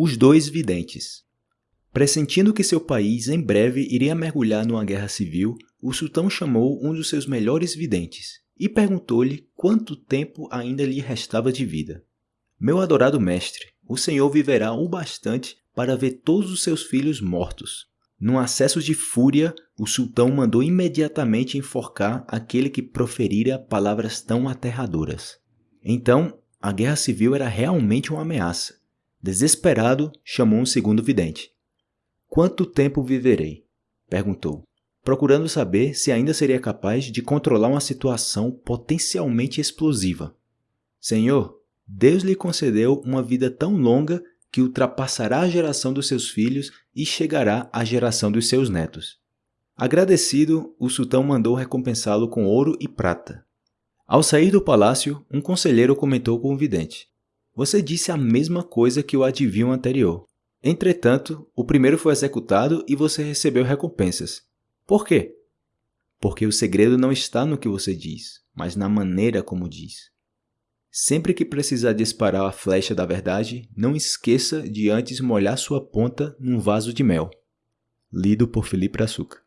Os dois videntes. Pressentindo que seu país em breve iria mergulhar numa guerra civil, o sultão chamou um dos seus melhores videntes e perguntou-lhe quanto tempo ainda lhe restava de vida. Meu adorado mestre, o senhor viverá o bastante para ver todos os seus filhos mortos. Num acesso de fúria, o sultão mandou imediatamente enforcar aquele que proferira palavras tão aterradoras. Então, a guerra civil era realmente uma ameaça. Desesperado, chamou um segundo vidente. Quanto tempo viverei? perguntou, procurando saber se ainda seria capaz de controlar uma situação potencialmente explosiva. Senhor, Deus lhe concedeu uma vida tão longa que ultrapassará a geração dos seus filhos e chegará à geração dos seus netos. Agradecido, o sultão mandou recompensá-lo com ouro e prata. Ao sair do palácio, um conselheiro comentou com o vidente: Você disse a mesma coisa que o adivinho anterior. Entretanto, o primeiro foi executado e você recebeu recompensas. Por quê? Porque o segredo não está no que você diz, mas na maneira como diz. Sempre que precisar disparar a flecha da verdade, não esqueça de antes molhar sua ponta num vaso de mel. Lido por Felipe Açúcar.